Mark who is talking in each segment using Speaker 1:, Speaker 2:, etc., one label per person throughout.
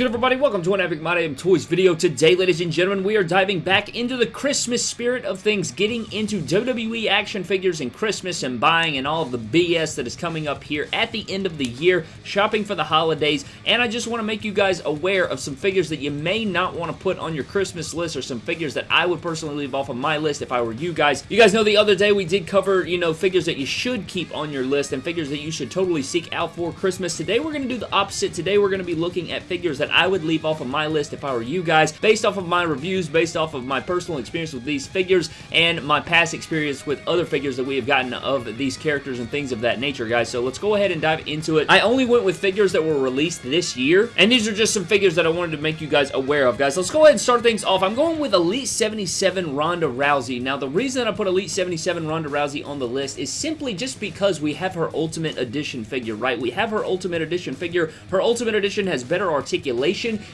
Speaker 1: good everybody? Welcome to an Epic My Toys video. Today, ladies and gentlemen, we are diving back into the Christmas spirit of things, getting into WWE action figures and Christmas and buying and all of the BS that is coming up here at the end of the year, shopping for the holidays, and I just want to make you guys aware of some figures that you may not want to put on your Christmas list or some figures that I would personally leave off of my list if I were you guys. You guys know the other day we did cover, you know, figures that you should keep on your list and figures that you should totally seek out for Christmas. Today we're going to do the opposite. Today we're going to be looking at figures that I would leave off of my list if I were you guys, based off of my reviews, based off of my personal experience with these figures, and my past experience with other figures that we have gotten of these characters and things of that nature, guys. So let's go ahead and dive into it. I only went with figures that were released this year, and these are just some figures that I wanted to make you guys aware of, guys. Let's go ahead and start things off. I'm going with Elite 77 Ronda Rousey. Now, the reason I put Elite 77 Ronda Rousey on the list is simply just because we have her Ultimate Edition figure, right? We have her Ultimate Edition figure. Her Ultimate Edition has better articulation.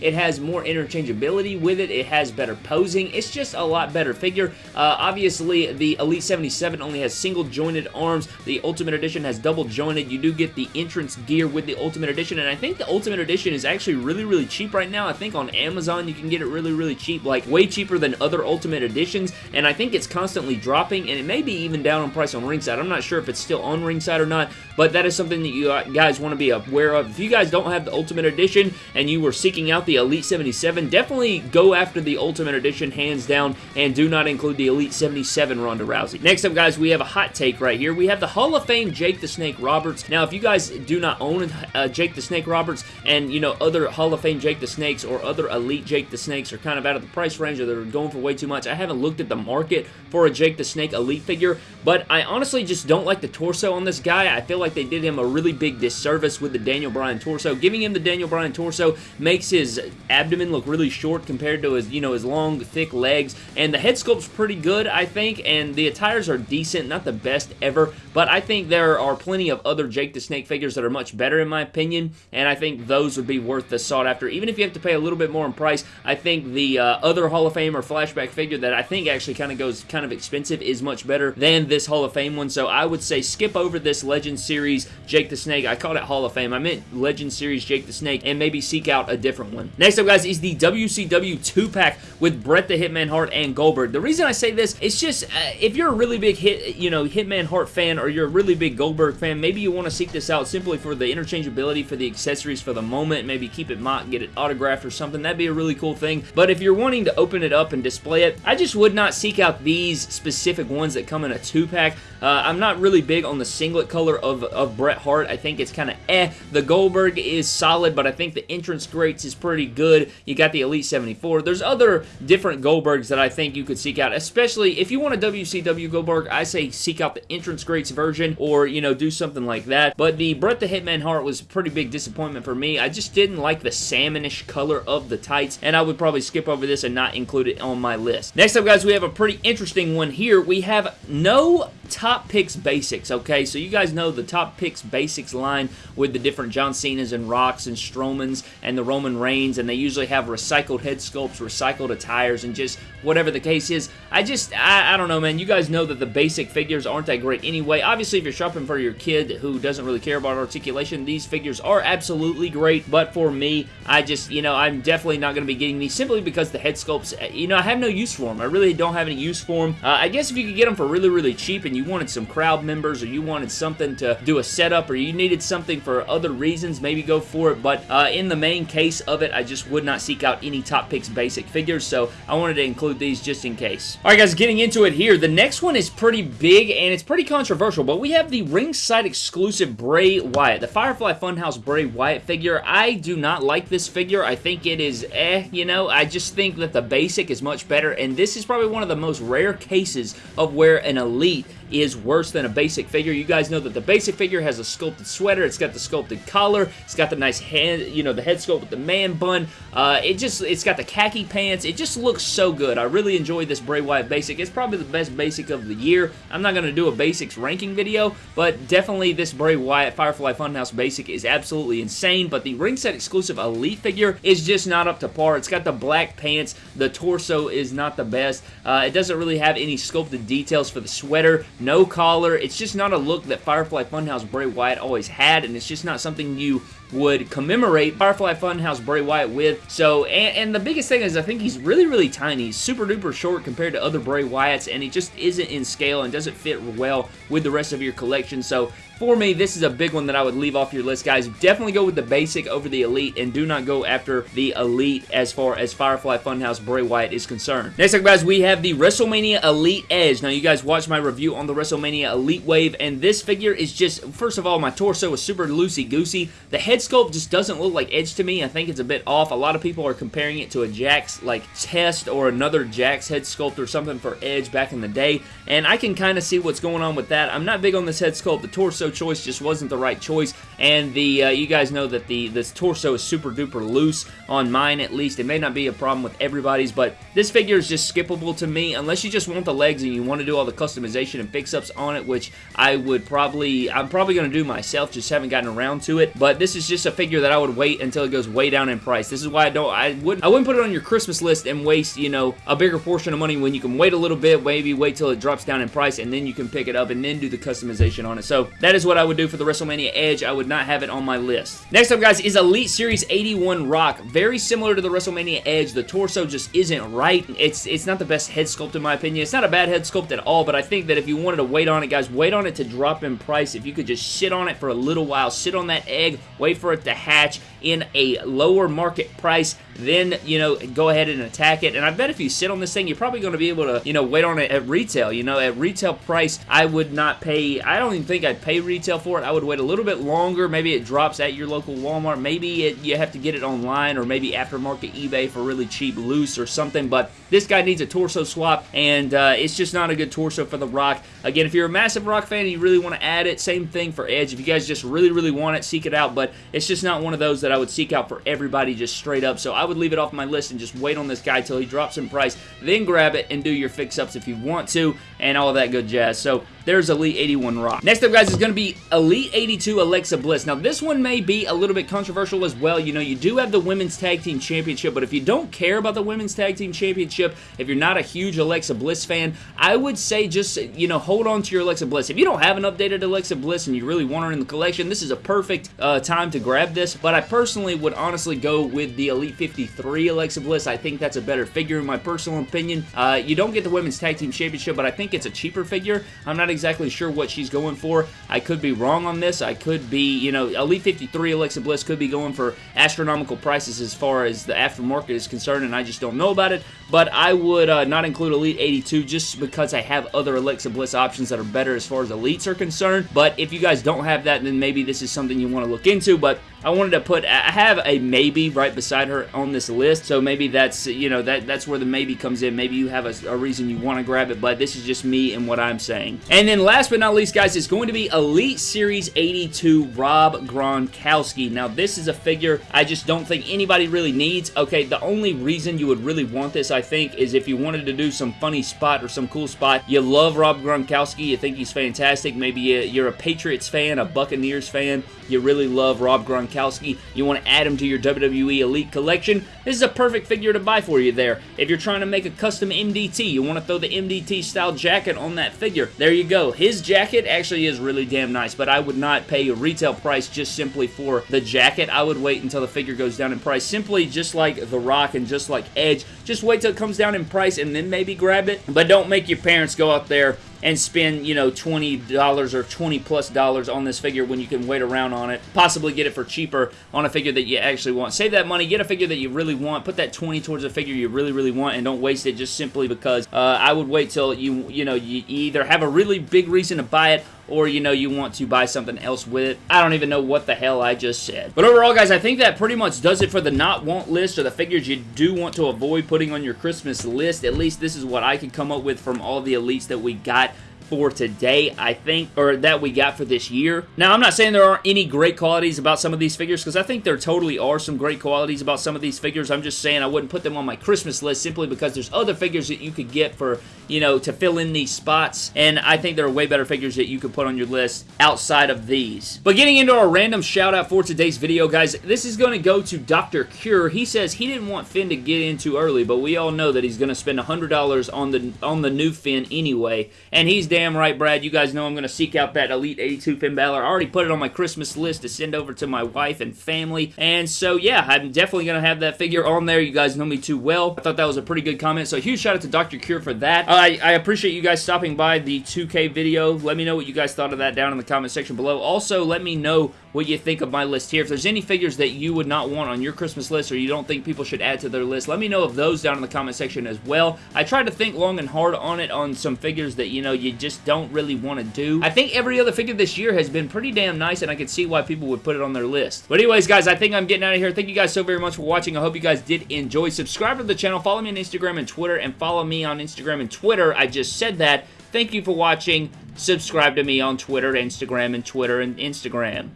Speaker 1: It has more interchangeability with it. It has better posing. It's just a lot better figure. Uh, obviously, the Elite 77 only has single jointed arms. The Ultimate Edition has double jointed. You do get the entrance gear with the Ultimate Edition, and I think the Ultimate Edition is actually really, really cheap right now. I think on Amazon you can get it really, really cheap, like way cheaper than other Ultimate Editions, and I think it's constantly dropping, and it may be even down on price on Ringside. I'm not sure if it's still on Ringside or not, but that is something that you guys want to be aware of. If you guys don't have the Ultimate Edition and you were seeking out the Elite 77, definitely go after the Ultimate Edition hands down and do not include the Elite 77 Ronda Rousey. Next up, guys, we have a hot take right here. We have the Hall of Fame Jake the Snake Roberts. Now, if you guys do not own uh, Jake the Snake Roberts and, you know, other Hall of Fame Jake the Snakes or other Elite Jake the Snakes are kind of out of the price range or they're going for way too much, I haven't looked at the market for a Jake the Snake Elite figure, but I honestly just don't like the torso on this guy. I feel like they did him a really big disservice with the Daniel Bryan torso. Giving him the Daniel Bryan torso makes his abdomen look really short compared to his, you know, his long, thick legs, and the head sculpt's pretty good, I think, and the attires are decent, not the best ever, but I think there are plenty of other Jake the Snake figures that are much better in my opinion, and I think those would be worth the sought after. Even if you have to pay a little bit more in price, I think the uh, other Hall of Fame or flashback figure that I think actually kind of goes kind of expensive is much better than this Hall of Fame one, so I would say skip over this Legend Series Jake the Snake. I called it Hall of Fame. I meant Legend Series Jake the Snake, and maybe seek out a different one. Next up, guys, is the WCW 2-pack with Bret the Hitman Hart and Goldberg. The reason I say this, it's just, uh, if you're a really big hit, you know, Hitman Hart fan, or you're a really big Goldberg fan, maybe you want to seek this out simply for the interchangeability for the accessories for the moment, maybe keep it MOC, get it autographed or something. That'd be a really cool thing. But if you're wanting to open it up and display it, I just would not seek out these specific ones that come in a 2-pack. Uh, I'm not really big on the singlet color of, of Bret Hart. I think it's kind of eh. The Goldberg is solid, but I think the entrance greats is pretty good. You got the Elite 74. There's other different Goldbergs that I think you could seek out, especially if you want a WCW Goldberg, I say seek out the entrance greats version or, you know, do something like that. But the Bret the Hitman Hart was a pretty big disappointment for me. I just didn't like the salmonish color of the tights, and I would probably skip over this and not include it on my list. Next up, guys, we have a pretty interesting one here. We have no Top Picks Basics, okay? So you guys know the Top Picks Basics line with the different John Cena's and Rocks and Strowman's and the Roman Reigns, and they usually have recycled head sculpts, recycled attires, and just whatever the case is. I just, I, I don't know, man. You guys know that the basic figures aren't that great anyway. Obviously, if you're shopping for your kid who doesn't really care about articulation, these figures are absolutely great, but for me, I just, you know, I'm definitely not going to be getting these simply because the head sculpts, you know, I have no use for them. I really don't have any use for them. Uh, I guess if you could get them for really, really cheap and you wanted some crowd members or you wanted something to do a setup or you needed something for other reasons, maybe go for it, but uh, in the main case of it, I just would not seek out any Top Picks basic figures, so I wanted to include these just in case. Alright guys, getting into it here, the next one is pretty big and it's pretty controversial, but we have the ringside exclusive Bray Wyatt, the Firefly Funhouse Bray Wyatt figure. I do not like this figure. I think it is eh, you know, I just think that the basic is much better, and this is probably one of the most rare cases of where an elite is worse than a basic figure. You guys know that the basic figure has a sculpted sweater. It's got the sculpted collar. It's got the nice hand, you know, the head sculpt with the man bun. Uh, it just, it's got the khaki pants. It just looks so good. I really enjoy this Bray Wyatt basic. It's probably the best basic of the year. I'm not going to do a basics ranking video, but definitely this Bray Wyatt Firefly Funhouse basic is absolutely insane, but the ringside exclusive Elite figure is just not up to par. It's got the black pants. The torso is not the best. Uh, it doesn't really have any sculpted details for the sweater no collar. It's just not a look that Firefly Funhouse Bray Wyatt always had, and it's just not something you would commemorate Firefly Funhouse Bray Wyatt with. So, and, and the biggest thing is I think he's really, really tiny. He's super duper short compared to other Bray Wyatts, and he just isn't in scale and doesn't fit well with the rest of your collection. So, for me, this is a big one that I would leave off your list, guys. Definitely go with the basic over the elite, and do not go after the elite as far as Firefly Funhouse Bray Wyatt is concerned. Next up, guys, we have the WrestleMania Elite Edge. Now, you guys watched my review on the WrestleMania Elite Wave, and this figure is just, first of all, my torso is super loosey-goosey. The head sculpt just doesn't look like Edge to me. I think it's a bit off. A lot of people are comparing it to a Jakks, like, test or another Jakks head sculpt or something for Edge back in the day, and I can kind of see what's going on with that. I'm not big on this head sculpt. The torso choice just wasn't the right choice, and the uh, you guys know that the this torso is super duper loose on mine at least. It may not be a problem with everybody's, but this figure is just skippable to me unless you just want the legs and you want to do all the customization and fix-ups on it, which I would probably, I'm probably going to do myself, just haven't gotten around to it, but this is just a figure that I would wait until it goes way down in price. This is why I don't, I wouldn't, I wouldn't put it on your Christmas list and waste, you know, a bigger portion of money when you can wait a little bit, maybe wait till it drops down in price, and then you can pick it up and then do the customization on it. So that is what I would do for the WrestleMania Edge. I would not have it on my list. Next up, guys, is Elite Series 81 Rock. Very similar to the WrestleMania Edge. The torso just isn't right. It's it's not the best head sculpt in my opinion. It's not a bad head sculpt at all, but I think that if you wanted to wait on it, guys, wait on it to drop in price. If you could just sit on it for a little while, sit on that egg, wait for it to hatch in a lower market price, then, you know, go ahead and attack it. And I bet if you sit on this thing, you're probably going to be able to, you know, wait on it at retail. You know, at retail price, I would not pay, I don't even think I'd pay retail for it. I would wait a little bit longer. Maybe it drops at your local Walmart. Maybe it, you have to get it online or maybe aftermarket eBay for really cheap loose or something. But this guy needs a torso swap, and uh, it's just not a good torso for The Rock. Again, if you're a massive Rock fan and you really want to add it, same thing for Edge. If you guys just really, really want it, seek it out. But it's just not one of those that I would seek out for everybody just straight up. So I would leave it off my list and just wait on this guy till he drops in price. Then grab it and do your fix-ups if you want to and all that good jazz. So there's Elite 81 Rock. Next up, guys, is going to be Elite 82 Alexa Bliss. Now, this one may be a little bit controversial as well. You know, you do have the Women's Tag Team Championship, but if you don't care about the Women's Tag Team Championship, if you're not a huge Alexa Bliss fan, I would say just, you know, hold on to your Alexa Bliss. If you don't have an updated Alexa Bliss and you really want her in the collection, this is a perfect uh, time to grab this, but I personally would honestly go with the Elite 53 Alexa Bliss. I think that's a better figure in my personal opinion. Uh, you don't get the Women's Tag Team Championship, but I think it's a cheaper figure. I'm not exactly sure what she's going for. I could be wrong on this. I could be, you know, Elite 53 Alexa Bliss could be going for astronomical prices as far as the aftermarket is concerned, and I just don't know about it. But I would uh, not include Elite 82 just because I have other Alexa Bliss options that are better as far as Elites are concerned. But if you guys don't have that, then maybe this is something you want to look into. But I wanted to put, I have a maybe right beside her on this list, so maybe that's, you know, that that's where the maybe comes in. Maybe you have a, a reason you want to grab it, but this is just me and what I'm saying. And then last but not least, guys, it's going to be Elite Series 82 Rob Gronkowski. Now, this is a figure I just don't think anybody really needs. Okay, the only reason you would really want this, I think, is if you wanted to do some funny spot or some cool spot. You love Rob Gronkowski. You think he's fantastic. Maybe uh, you're a Patriots fan, a Buccaneers fan. You really love Rob Gronkowski you want to add him to your WWE Elite collection, this is a perfect figure to buy for you there. If you're trying to make a custom MDT, you want to throw the MDT style jacket on that figure, there you go. His jacket actually is really damn nice, but I would not pay a retail price just simply for the jacket. I would wait until the figure goes down in price, simply just like The Rock and just like Edge. Just wait till it comes down in price and then maybe grab it, but don't make your parents go out there and spend, you know, $20 or 20 plus dollars on this figure when you can wait around on it. Possibly get it for cheaper on a figure that you actually want. Save that money, get a figure that you really want, put that 20 towards a figure you really, really want, and don't waste it just simply because uh, I would wait till you, you know, you either have a really big reason to buy it or you know you want to buy something else with it. I don't even know what the hell I just said. But overall, guys, I think that pretty much does it for the not want list or the figures you do want to avoid putting on your Christmas list. At least this is what I could come up with from all the elites that we got for today, I think, or that we got for this year. Now, I'm not saying there aren't any great qualities about some of these figures, because I think there totally are some great qualities about some of these figures. I'm just saying I wouldn't put them on my Christmas list simply because there's other figures that you could get for, you know, to fill in these spots, and I think there are way better figures that you could put on your list outside of these. But getting into our random shout out for today's video, guys, this is going to go to Dr. Cure. He says he didn't want Finn to get in too early, but we all know that he's going to spend $100 on the on the new Finn anyway, and he's damn damn right, Brad. You guys know I'm going to seek out that Elite 82 Finn Balor. I already put it on my Christmas list to send over to my wife and family. And so, yeah, I'm definitely going to have that figure on there. You guys know me too well. I thought that was a pretty good comment. So, huge shout out to Dr. Cure for that. I, I appreciate you guys stopping by the 2K video. Let me know what you guys thought of that down in the comment section below. Also, let me know what you think of my list here. If there's any figures that you would not want on your Christmas list or you don't think people should add to their list, let me know of those down in the comment section as well. I tried to think long and hard on it on some figures that, you know, you just don't really want to do. I think every other figure this year has been pretty damn nice, and I can see why people would put it on their list. But anyways, guys, I think I'm getting out of here. Thank you guys so very much for watching. I hope you guys did enjoy. Subscribe to the channel. Follow me on Instagram and Twitter, and follow me on Instagram and Twitter. I just said that. Thank you for watching. Subscribe to me on Twitter, Instagram, and Twitter, and Instagram.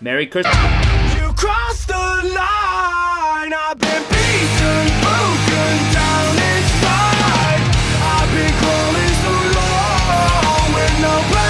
Speaker 1: Merry Christmas. You crossed the line, I've been beaten no